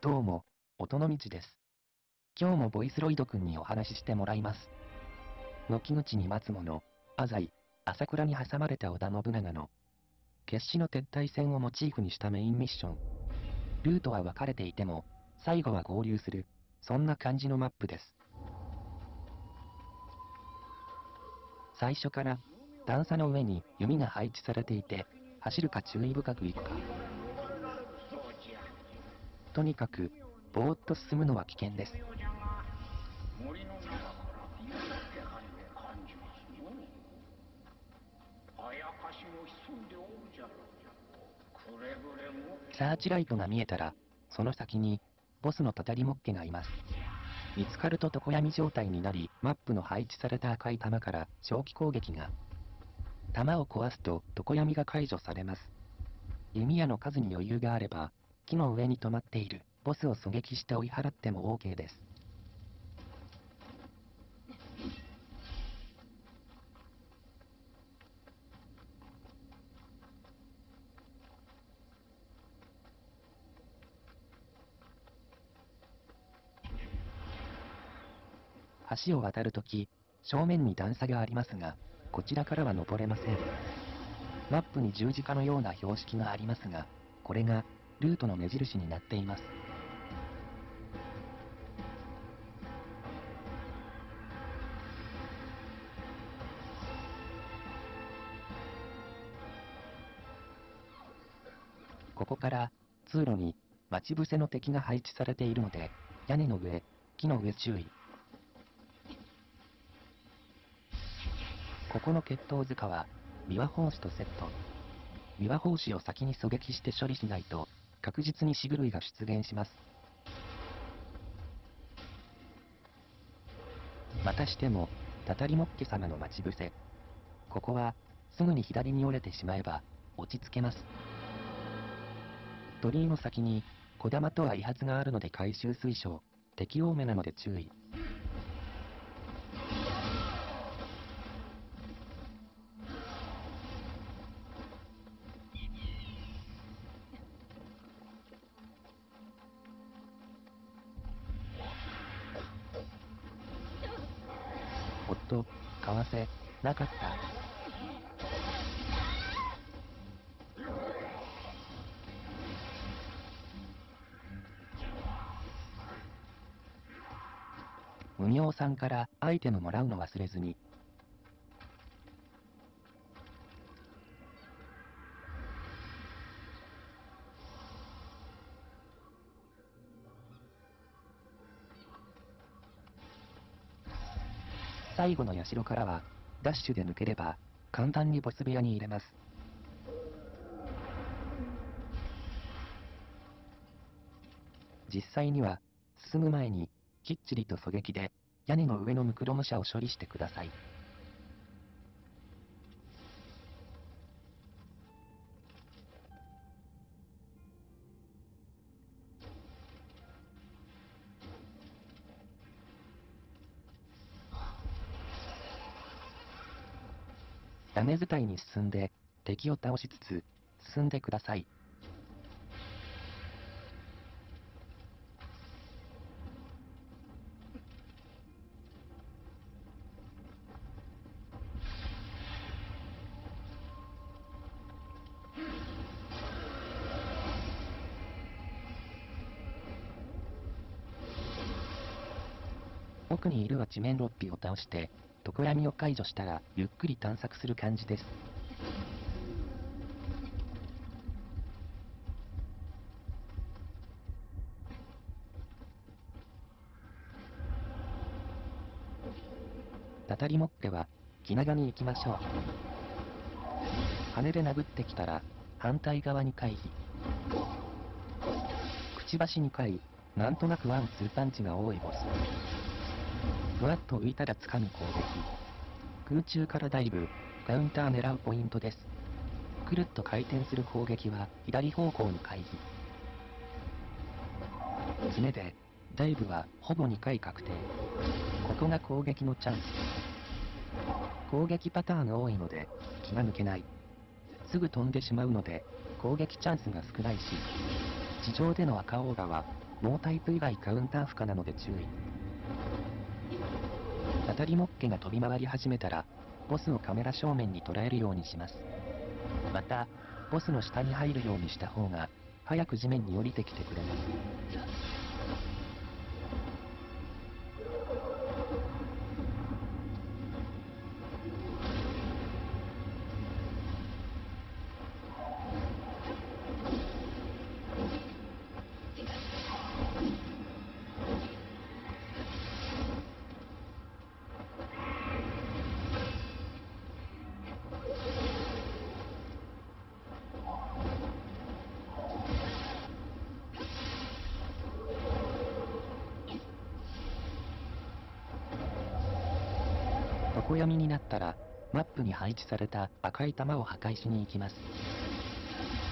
どうも、音の道です。今日もボイスロイドくんにお話ししてもらいます。軒口に待つ者、浅井、朝倉に挟まれた織田信長の、決死の撤退戦をモチーフにしたメインミッション。ルートは分かれていても、最後は合流する、そんな感じのマップです。最初から、段差の上に弓が配置されていて、走るか注意深く行くか。とにかく、ぼーっと進むのは危険です。森の中からいい気配を感じますよ。あやかしも潜んでおるじゃろう。くれぐれも。サーチライトが見えたら、その先に、ボスのたたりもっけがいます。見つかると常闇状態になり、マップの配置された赤い弾から長期攻撃が。弾を壊すと常闇が解除されます。弓矢の数に余裕があれば、木の上に止まっているボスを狙撃して追い払っても OK です。橋を渡るとき、正面に段差がありますが、こちらからは登れません。マップに十字架のような標識がありますが、これが、ルートの目印になっています。ここから、通路に、待ち伏せの敵が配置されているので、屋根の上、木の上注意。ここの決闘塚は、琵琶法師とセット。琵琶法師を先に狙撃して処理しないと、確実に死類が出現します。またしても、たたりもっけ様の待ち伏せ。ここは、すぐに左に折れてしまえば、落ち着けます。鳥居の先に、小玉とは威発があるので回収推奨。敵多めなので注意。おっと、為替、なかった。無名さんからアイテムもらうの忘れずに。最後の社からは、ダッシュで抜ければ、簡単にボス部屋に入れます。実際には、進む前に、きっちりと狙撃で、屋根の上のムクロム車を処理してください。屋根伝いに進んで、敵を倒しつつ、進んでください。奥にいるは地面六匹を倒して、常闇を解除したら、ゆっくり探索する感じです。たたりもっては、気長に行きましょう。羽で殴ってきたら、反対側に回避。くちばし2回、なんとなくワンツーパンチが多いボス。ふわっと浮いたら掴む攻撃。空中からダイブ、カウンター狙うポイントです。くるっと回転する攻撃は左方向に回避。爪で、ダイブはほぼ2回確定。ここが攻撃のチャンス。攻撃パターン多いので、気が抜けない。すぐ飛んでしまうので、攻撃チャンスが少ないし、地上での赤オーガは、ノータイプ以外カウンター不可なので注意。当たりモッケが飛び回り始めたら、ボスをカメラ正面に捉えるようにします。また、ボスの下に入るようにした方が、早く地面に降りてきてくれます。闇になったら、マップに配置された赤い玉を破壊しに行きます。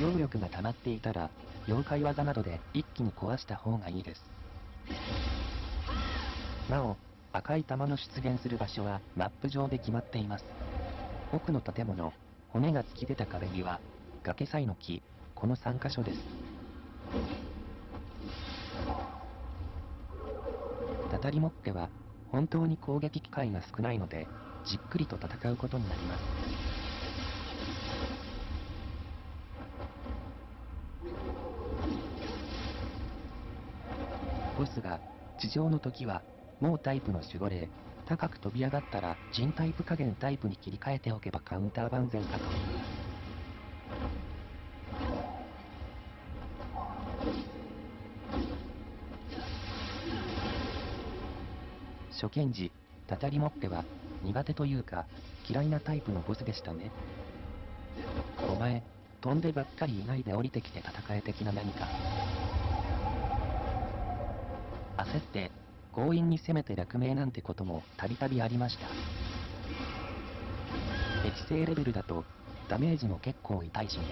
揚力が溜まっていたら、妖怪技などで一気に壊した方がいいです。なお、赤い玉の出現する場所はマップ上で決まっています。奥の建物、骨が突き出た壁際、崖さいの木、この3箇所です。たたりモッケは本当に攻撃機会が少ないので、じっくりと戦うことになります。ボスが地上の時は、もうタイプの守護霊、高く飛び上がったら人タイプ加減タイプに切り替えておけばカウンター万全かと。初見時、たたりモッケは苦手というか嫌いなタイプのボスでしたね。お前、飛んでばっかりいないで降りてきて戦え的な何か。焦って強引に攻めて落命なんてこともたびたびありました。適正レベルだとダメージも結構痛いしね。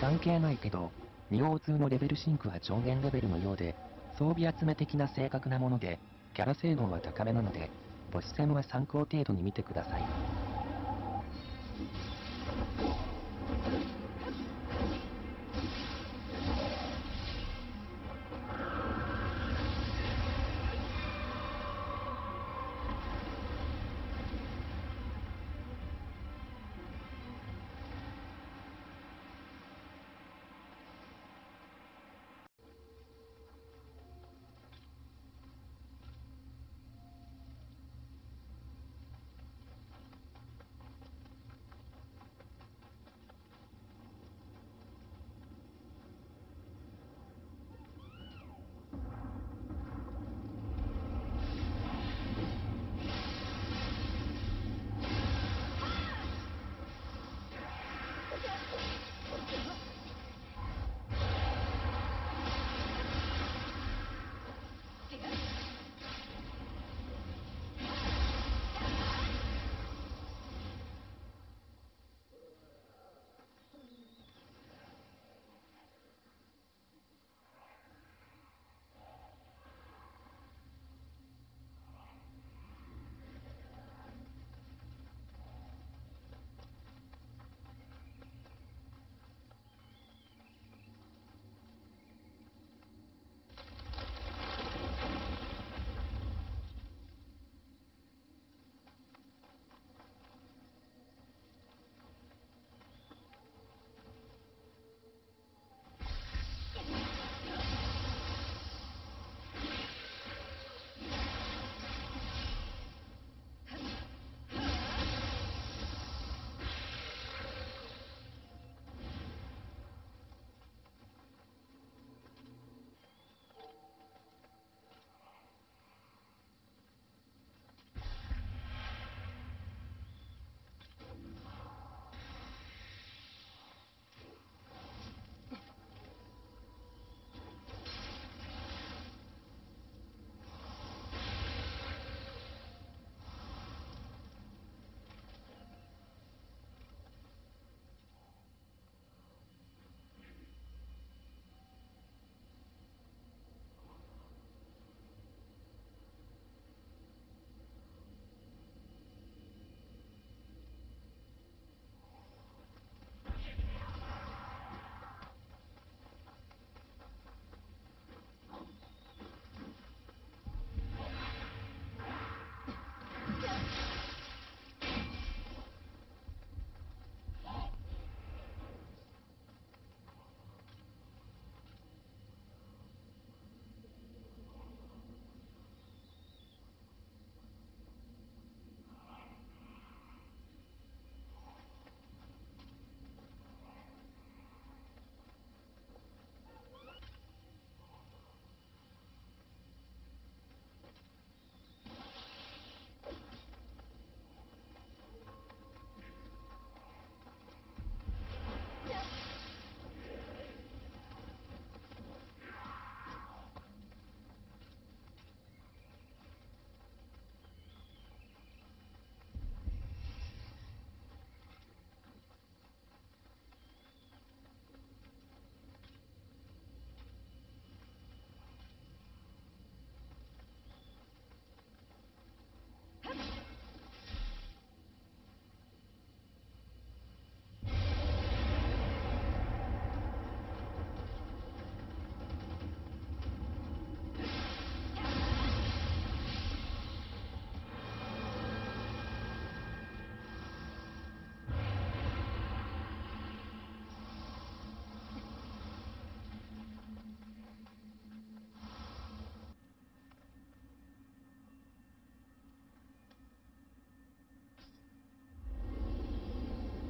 関係ないけど、2O2 のレベルシンクは上限レベルのようで、装備集め的な正確なもので、キャラ性能は高めなので、ボス戦は参考程度に見てください。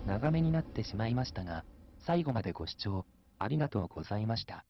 長めになってしまいましたが、最後までご視聴ありがとうございました。